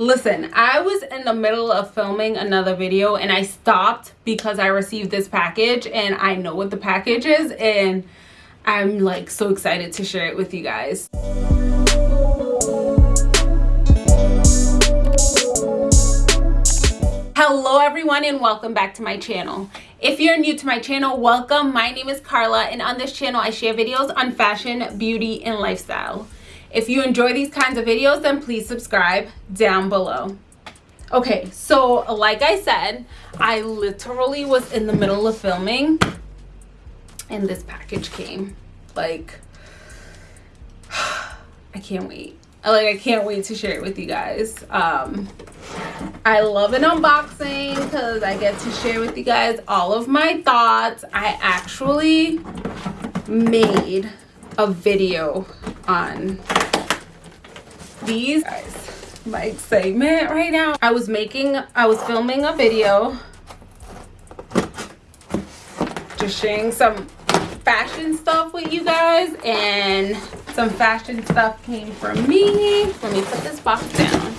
Listen, I was in the middle of filming another video and I stopped because I received this package and I know what the package is and I'm like so excited to share it with you guys. Hello everyone and welcome back to my channel. If you're new to my channel, welcome. My name is Carla and on this channel I share videos on fashion, beauty, and lifestyle. If you enjoy these kinds of videos, then please subscribe down below. Okay, so like I said, I literally was in the middle of filming and this package came. Like, I can't wait. Like, I can't wait to share it with you guys. Um, I love an unboxing because I get to share with you guys all of my thoughts. I actually made a video on these guys my excitement right now. I was making i was filming a video. Just sharing some fashion stuff with you guys and some fashion stuff came from me. Let me put this box down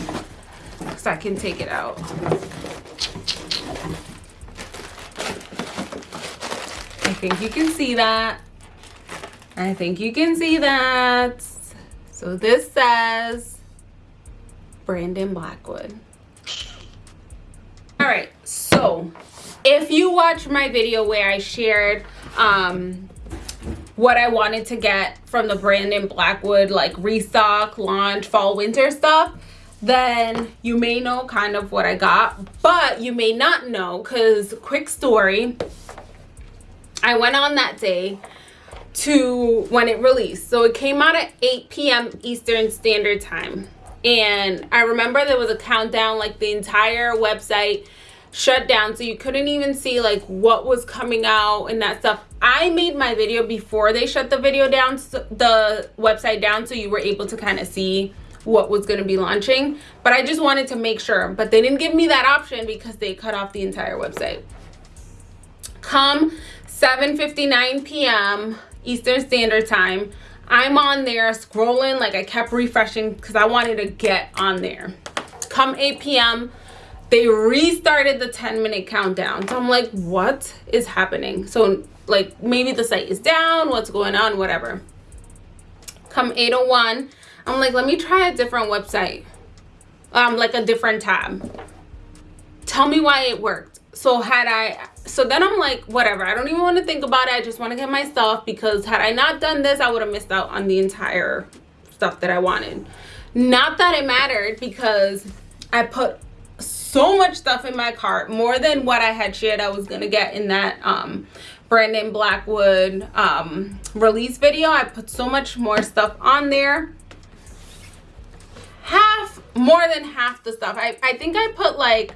so i can take it out. I think you can see that. I think you can see that. So this says Brandon Blackwood. All right, so if you watch my video where I shared um, what I wanted to get from the Brandon Blackwood like restock, launch, fall, winter stuff, then you may know kind of what I got, but you may not know because quick story, I went on that day to when it released. So it came out at 8 p.m. Eastern Standard Time. And I remember there was a countdown, like the entire website shut down. So you couldn't even see like what was coming out and that stuff. I made my video before they shut the video down, the website down. So you were able to kind of see what was going to be launching. But I just wanted to make sure. But they didn't give me that option because they cut off the entire website. Come 7.59 p.m. Eastern Standard Time. I'm on there scrolling like I kept refreshing because I wanted to get on there. Come 8 p.m. They restarted the 10 minute countdown. So I'm like, what is happening? So like maybe the site is down, what's going on, whatever. Come 801, I'm like, let me try a different website. Um, like a different tab. Tell me why it worked. So had I so then i'm like whatever. I don't even want to think about it. I just want to get my stuff because had i not done this i would have missed out on the entire stuff that i wanted. Not that it mattered because i put so much stuff in my cart more than what i had shared i was gonna get in that um brandon blackwood um release video. I put so much more stuff on there. Half more than half the stuff. I i think i put like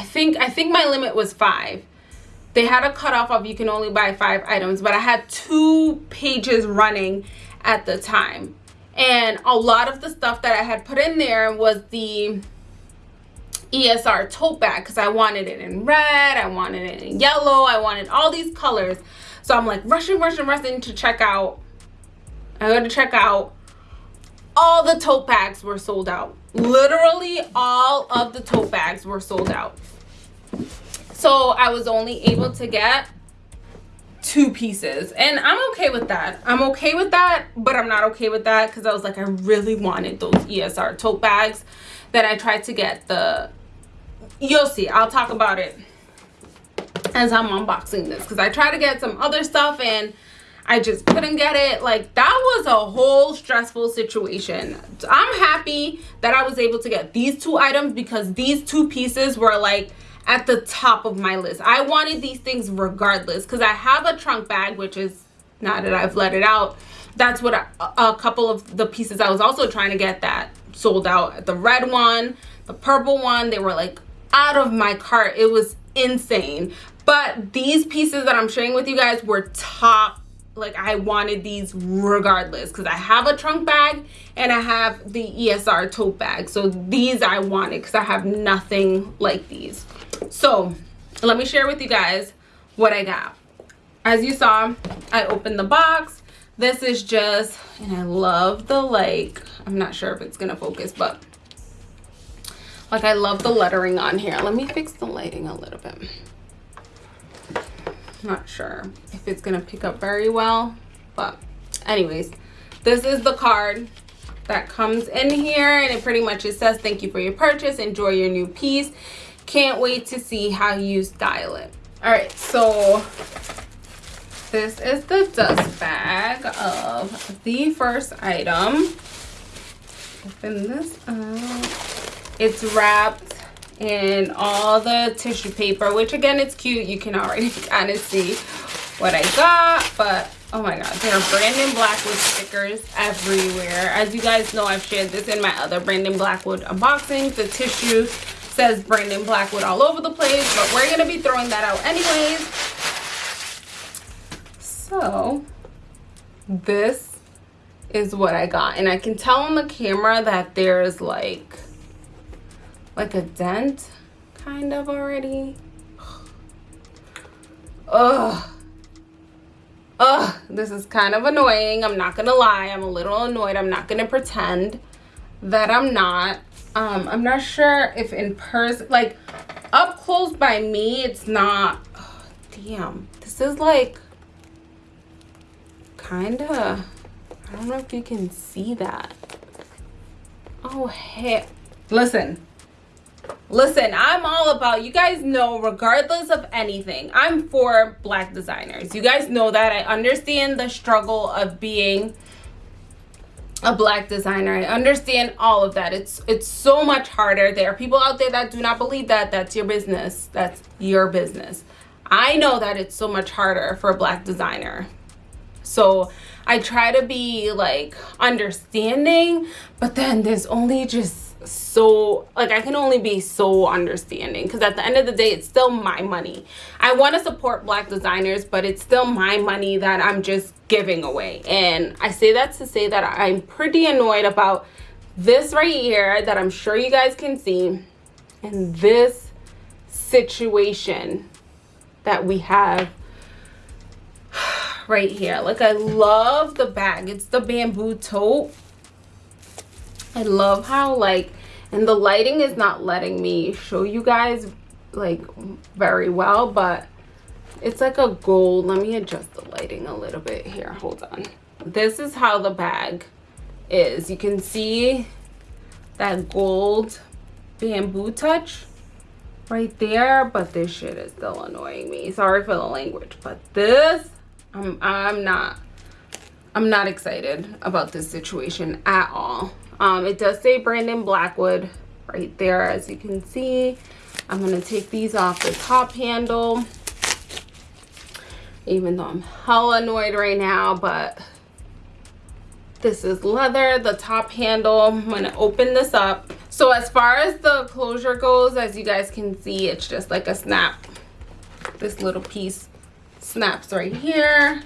I think I think my limit was five. They had a cutoff of you can only buy five items, but I had two pages running at the time. And a lot of the stuff that I had put in there was the ESR tote bag because I wanted it in red, I wanted it in yellow, I wanted all these colors. So I'm like rushing, rushing, rushing to check out. I go to check out. All the tote bags were sold out. Literally all of the tote bags were sold out so i was only able to get two pieces and i'm okay with that i'm okay with that but i'm not okay with that because i was like i really wanted those esr tote bags that i tried to get the you'll see i'll talk about it as i'm unboxing this because i tried to get some other stuff and I just couldn't get it. Like that was a whole stressful situation. I'm happy that I was able to get these two items because these two pieces were like at the top of my list. I wanted these things regardless because I have a trunk bag, which is now that I've let it out. That's what I, a couple of the pieces I was also trying to get that sold out. The red one, the purple one, they were like out of my cart. It was insane. But these pieces that I'm sharing with you guys were top like I wanted these regardless because I have a trunk bag and I have the ESR tote bag. So these I wanted because I have nothing like these so let me share with you guys what i got. As you saw i opened the box. This is just and i love the like i'm not sure if it's gonna focus but like i love the lettering on here. Let me fix the lighting a little bit. Not sure if it's gonna pick up very well but anyways this is the card that comes in here and it pretty much it says thank you for your purchase. Enjoy your new piece can't wait to see how you style it. All right so this is the dust bag of the first item. Open this up. It's wrapped in all the tissue paper which again it's cute. You can already kind of see what i got but oh my god there are brandon blackwood stickers everywhere. As you guys know i've shared this in my other brandon blackwood unboxings the tissue says brandon blackwood all over the place but we're gonna be throwing that out anyways so this is what i got and i can tell on the camera that there's like like a dent kind of already Ugh. Ugh, this is kind of annoying. I'm not gonna lie. I'm a little annoyed. I'm not gonna pretend that I'm not. Um, I'm not sure if in person, like up close by me, it's not. Oh, damn, this is like kind of. I don't know if you can see that. Oh, heck. Listen, Listen, I'm all about, you guys know, regardless of anything, I'm for black designers. You guys know that. I understand the struggle of being a black designer. I understand all of that. It's it's so much harder. There are people out there that do not believe that. That's your business. That's your business. I know that it's so much harder for a black designer. So I try to be like understanding, but then there's only just so like i can only be so understanding because at the end of the day it's still my money. I want to support black designers but it's still my money that i'm just giving away. And i say that to say that i'm pretty annoyed about this right here that i'm sure you guys can see and this situation that we have right here. Like i love the bag. It's the bamboo tote I love how like, and the lighting is not letting me show you guys like very well, but it's like a gold. Let me adjust the lighting a little bit here. Hold on. This is how the bag is. You can see that gold bamboo touch right there, but this shit is still annoying me. Sorry for the language, but this, I'm, I'm not, I'm not excited about this situation at all. Um, it does say Brandon Blackwood right there, as you can see. I'm going to take these off the top handle. Even though I'm hella annoyed right now, but this is leather, the top handle. I'm going to open this up. So as far as the closure goes, as you guys can see, it's just like a snap. This little piece snaps right here.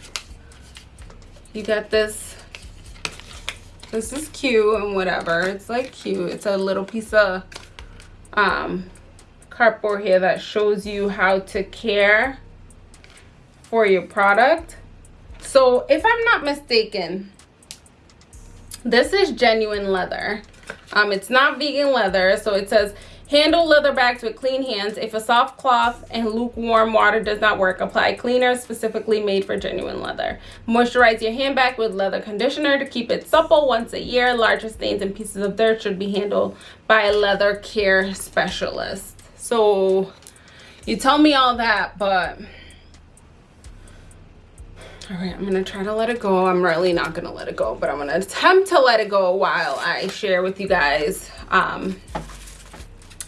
You got this this is cute and whatever. It's like cute. It's a little piece of um cardboard here that shows you how to care for your product. So if i'm not mistaken this is genuine leather. Um it's not vegan leather so it says Handle leather bags with clean hands. If a soft cloth and lukewarm water does not work, apply cleaner specifically made for genuine leather. Moisturize your handbag with leather conditioner to keep it supple once a year. Larger stains and pieces of dirt should be handled by a leather care specialist. So you tell me all that, but all right i'm gonna try to let it go i'm really not gonna let it go but i'm gonna attempt to let it go while i share with you guys um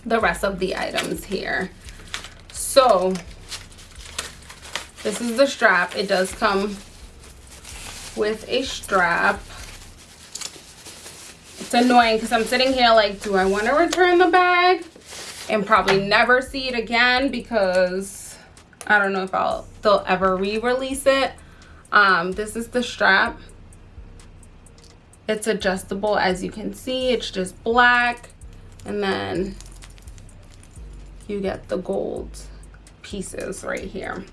the rest of the items here. So this is the strap. It does come with a strap. It's annoying because I'm sitting here like, do I want to return the bag and probably never see it again because I don't know if I'll they'll ever re-release it. Um, this is the strap. It's adjustable as you can see. It's just black and then you get the gold pieces right here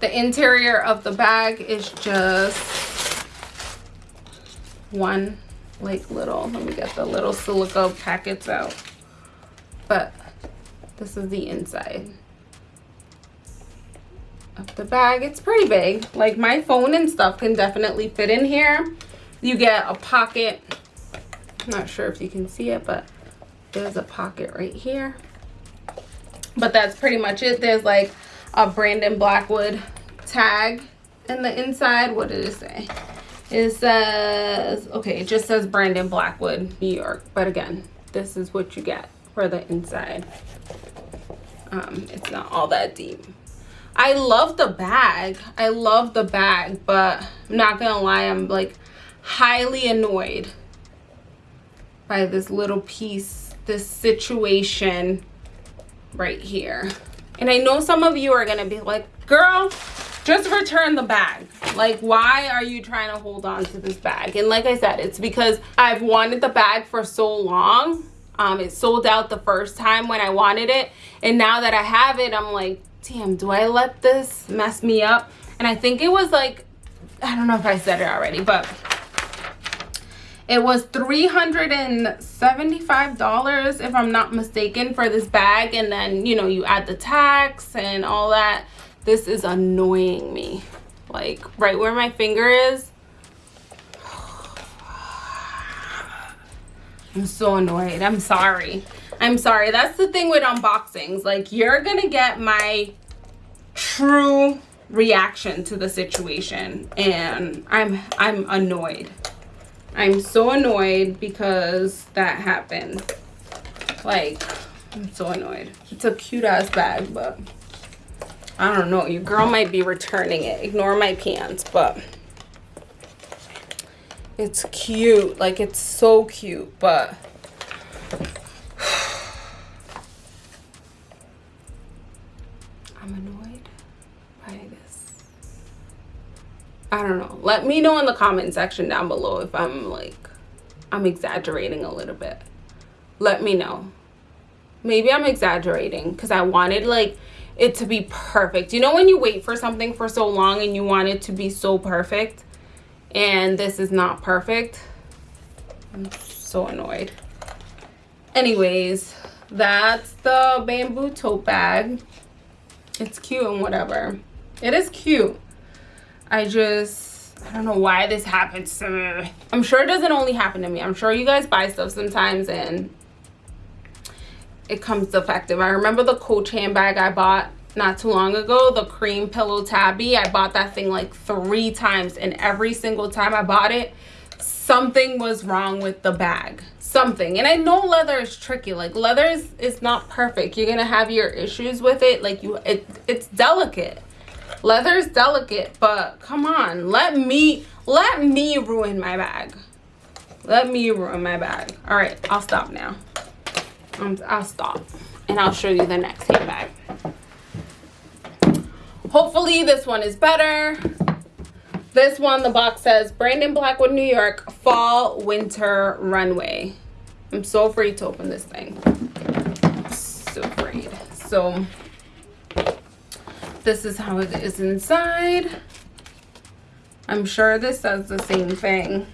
The interior of the bag is just one like little, let me get the little silica packets out. But this is the inside of the bag. It's pretty big. Like my phone and stuff can definitely fit in here. You get a pocket. I'm not sure if you can see it, but there's a pocket right here. But that's pretty much it. There's like a Brandon Blackwood tag in the inside. What did it say? It says, okay, it just says Brandon Blackwood, New York. But again, this is what you get for the inside. Um, it's not all that deep. I love the bag. I love the bag, but I'm not gonna lie, I'm like highly annoyed by this little piece, this situation right here. And I know some of you are gonna be like, girl, just return the bag. Like, why are you trying to hold on to this bag? And like I said, it's because I've wanted the bag for so long. Um, it sold out the first time when I wanted it. And now that I have it, I'm like, damn, do I let this mess me up? And I think it was like, I don't know if I said it already, but it was $375 if I'm not mistaken for this bag. And then, you know, you add the tax and all that. This is annoying me. Like right where my finger is. I'm so annoyed. I'm sorry. I'm sorry. That's the thing with unboxings. Like, you're going to get my true reaction to the situation. And I'm, I'm annoyed. I'm so annoyed because that happened. Like, I'm so annoyed. It's a cute ass bag, but I don't know. Your girl might be returning it. Ignore my pants, but it's cute. Like, it's so cute, but I don't know. Let me know in the comment section down below if I'm like, I'm exaggerating a little bit. Let me know. Maybe I'm exaggerating because I wanted like it to be perfect. You know when you wait for something for so long and you want it to be so perfect and this is not perfect? I'm so annoyed. Anyways, that's the bamboo tote bag it's cute and whatever it is cute i just i don't know why this happens to me. I'm sure it doesn't only happen to me. I'm sure you guys buy stuff sometimes and it comes defective. I remember the coach handbag i bought not too long ago the cream pillow tabby. I bought that thing like three times and every single time i bought it something was wrong with the bag. Something. And i know leather is tricky. Like leather is, is not perfect. You're gonna have your issues with it. Like you it it's delicate leather is delicate but come on let me let me ruin my bag. Let me ruin my bag. All right i'll stop now. Um, i'll stop and i'll show you the next handbag hopefully this one is better. This one the box says brandon blackwood new york fall winter runway. I'm so afraid to open this thing. So afraid. So this is how it is inside. I'm sure this says the same thing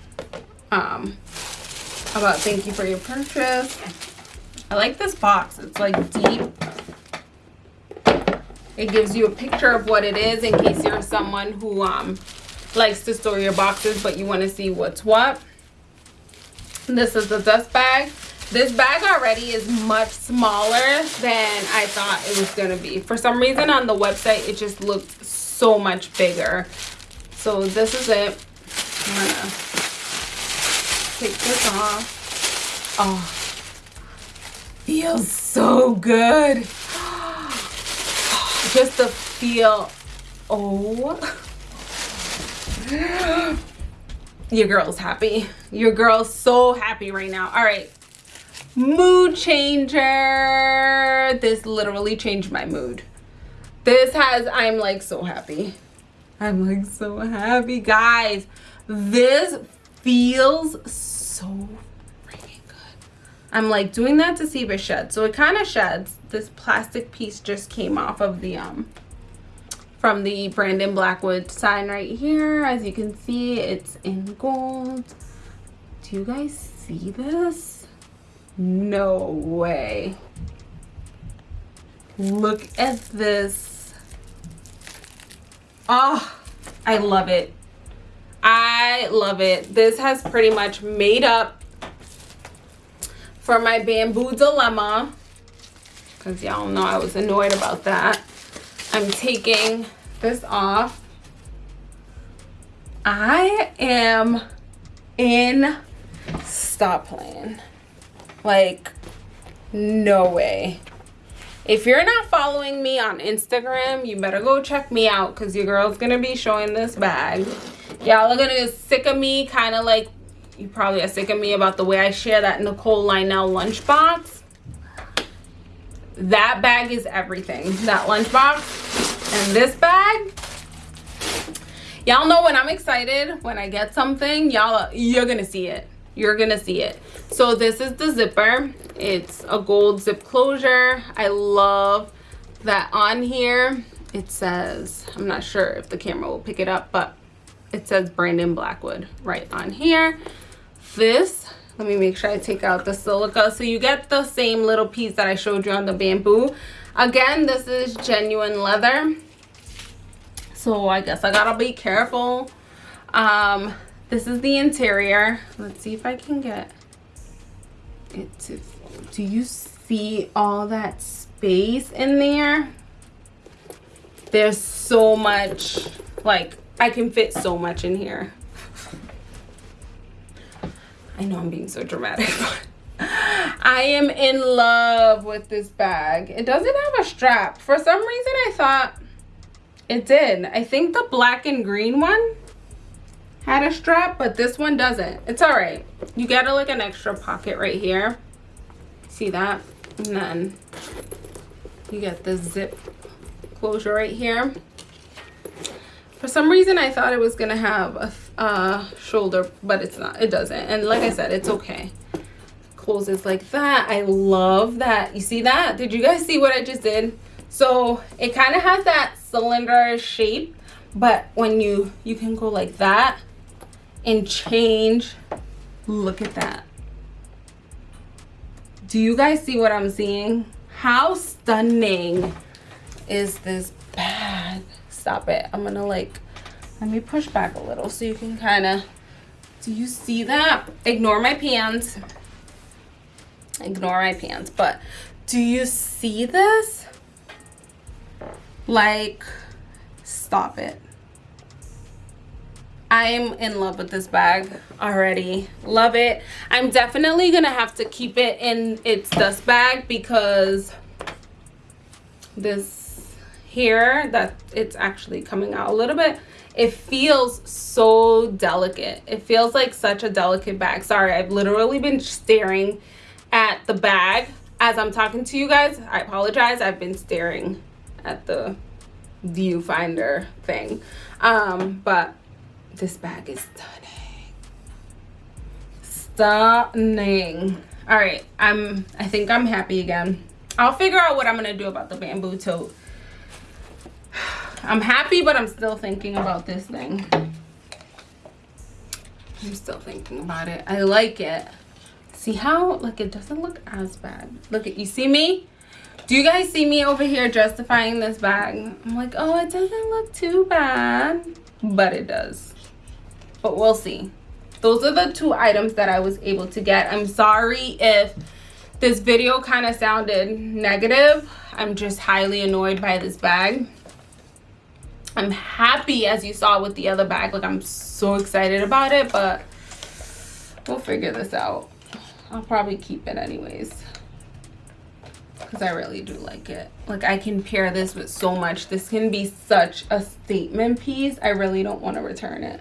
um, about thank you for your purchase. I like this box. It's like deep. It gives you a picture of what it is in case you're someone who um, likes to store your boxes but you want to see what's what. This is the dust bag. This bag already is much smaller than I thought it was to be. For some reason on the website, it just looked so much bigger. So this is it. I'm to take this off. Oh, feels so good. Just the feel. Oh. your girl's happy your girl's so happy right now all right mood changer. This literally changed my mood. This has i'm like so happy. I'm like so happy. Guys this feels so freaking good. I'm like doing that to see if it sheds. So it kind of sheds. This plastic piece just came off of the um from the Brandon Blackwood sign right here. As you can see, it's in gold. Do you guys see this? No way. Look at this. Oh, I love it. I love it. This has pretty much made up for my bamboo dilemma because y'all know I was annoyed about that. I'm taking this off. I am in stop playing. Like, no way. If you're not following me on Instagram, you better go check me out because your girl's going to be showing this bag. Y'all are going to get sick of me, kind of like you probably are sick of me about the way I share that Nicole Lionel lunchbox. That bag is everything. That lunchbox and this bag. Y'all know when I'm excited, when I get something, y'all, you're going to see it. You're to see it. So this is the zipper. It's a gold zip closure. I love that on here it says, I'm not sure if the camera will pick it up, but it says Brandon Blackwood right on here this let me make sure I take out the silica so you get the same little piece that I showed you on the bamboo again this is genuine leather so I guess I gotta be careful um this is the interior let's see if I can get it to do you see all that space in there there's so much like I can fit so much in here I know I'm being so dramatic, I am in love with this bag. It doesn't have a strap. For some reason, I thought it did. I think the black and green one had a strap, but this one doesn't. It's all right. You get a, like an extra pocket right here. See that? And then you get the zip closure right here. For some reason, I thought it was to have a uh, shoulder, but it's not. It doesn't. And like I said, it's okay. Closes like that. I love that. You see that? Did you guys see what I just did? So it kind of has that cylinder shape, but when you, you can go like that and change. Look at that. Do you guys see what I'm seeing? How stunning is this bag? stop it i'm gonna like let me push back a little so you can kind of do you see that ignore my pants ignore my pants but do you see this like stop it I'm in love with this bag already. Love it. I'm definitely going to have to keep it in its dust bag because this here that it's actually coming out a little bit it feels so delicate. It feels like such a delicate bag. Sorry i've literally been staring at the bag. As i'm talking to you guys i apologize. I've been staring at the viewfinder thing. Um but this bag is stunning stunning all right i'm i think i'm happy again i'll figure out what i'm gonna do about the bamboo tote I'm happy, but I'm still thinking about this thing. I'm still thinking about it. I like it. See how, like, it doesn't look as bad. Look at, you see me? Do you guys see me over here justifying this bag? I'm like, oh, it doesn't look too bad. But it does. But we'll see. Those are the two items that I was able to get. I'm sorry if this video kind of sounded negative. I'm just highly annoyed by this bag. I'm happy as you saw with the other bag. Like I'm so excited about it, but we'll figure this out. I'll probably keep it anyways because I really do like it. Like I can pair this with so much. This can be such a statement piece. I really don't want to return it.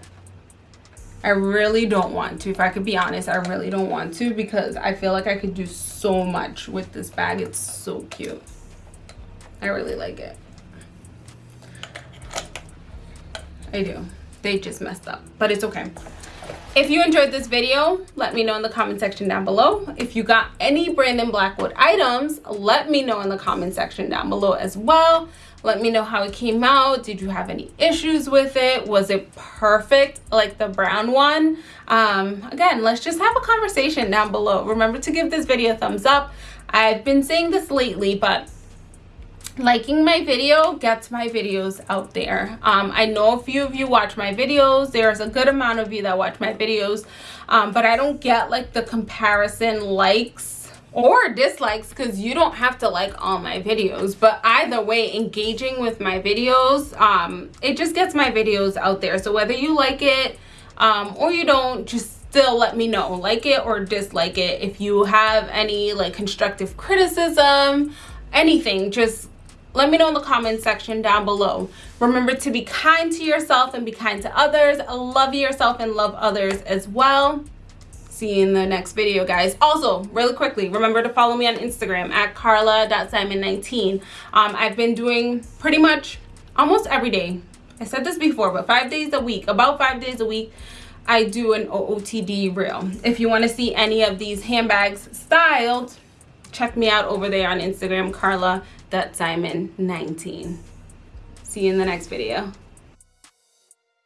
I really don't want to. If I could be honest, I really don't want to because I feel like I could do so much with this bag. It's so cute. I really like it. I do. They just messed up, but it's okay. If you enjoyed this video, let me know in the comment section down below. If you got any Brandon Blackwood items, let me know in the comment section down below as well. let me know how it came out. Did you have any issues with it? Was it perfect like the brown one? Um again let's just have a conversation down below. Remember to give this video a thumbs up. I've been saying this lately but liking my video gets my videos out there. Um, i know a few of you watch my videos. There's a good amount of you that watch my videos. Um, but i don't get like the comparison likes or dislikes because you don't have to like all my videos. But either way engaging with my videos um, it just gets my videos out there. So whether you like it um, or you don't just still let me know. Like it or dislike it. If you have any like constructive criticism anything just let me know in the comment section down below. Remember to be kind to yourself and be kind to others. Love yourself and love others as well. See you in the next video, guys. Also, really quickly, remember to follow me on Instagram at carla.simon19. Um, I've been doing pretty much almost every day. I said this before, but five days a week, about five days a week, I do an OOTD reel. If you want to see any of these handbags styled, check me out over there on Instagram, Carla.Simon19. See you in the next video.